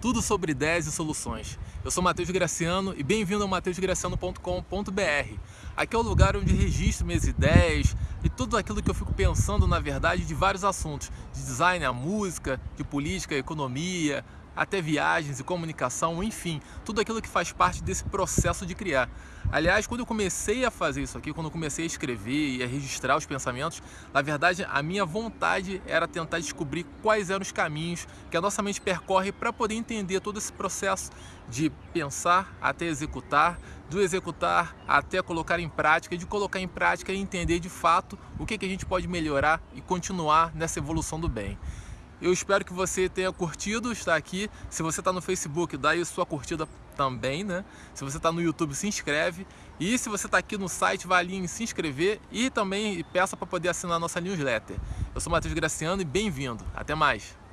tudo sobre ideias e soluções. Eu sou Matheus Graciano e bem-vindo ao mateusgraciano.com.br. Aqui é o lugar onde registro minhas ideias e tudo aquilo que eu fico pensando, na verdade, de vários assuntos, de design, a música, de política, economia, até viagens e comunicação, enfim, tudo aquilo que faz parte desse processo de criar. Aliás, quando eu comecei a fazer isso aqui, quando eu comecei a escrever e a registrar os pensamentos, na verdade a minha vontade era tentar descobrir quais eram os caminhos que a nossa mente percorre para poder entender todo esse processo de pensar até executar, do executar até colocar em prática, de colocar em prática e entender de fato o que, que a gente pode melhorar e continuar nessa evolução do bem. Eu espero que você tenha curtido estar aqui. Se você está no Facebook, dá aí sua curtida também, né? Se você está no YouTube, se inscreve. E se você está aqui no site, vá ali em se inscrever e também peça para poder assinar a nossa newsletter. Eu sou Matheus Graciano e bem-vindo. Até mais!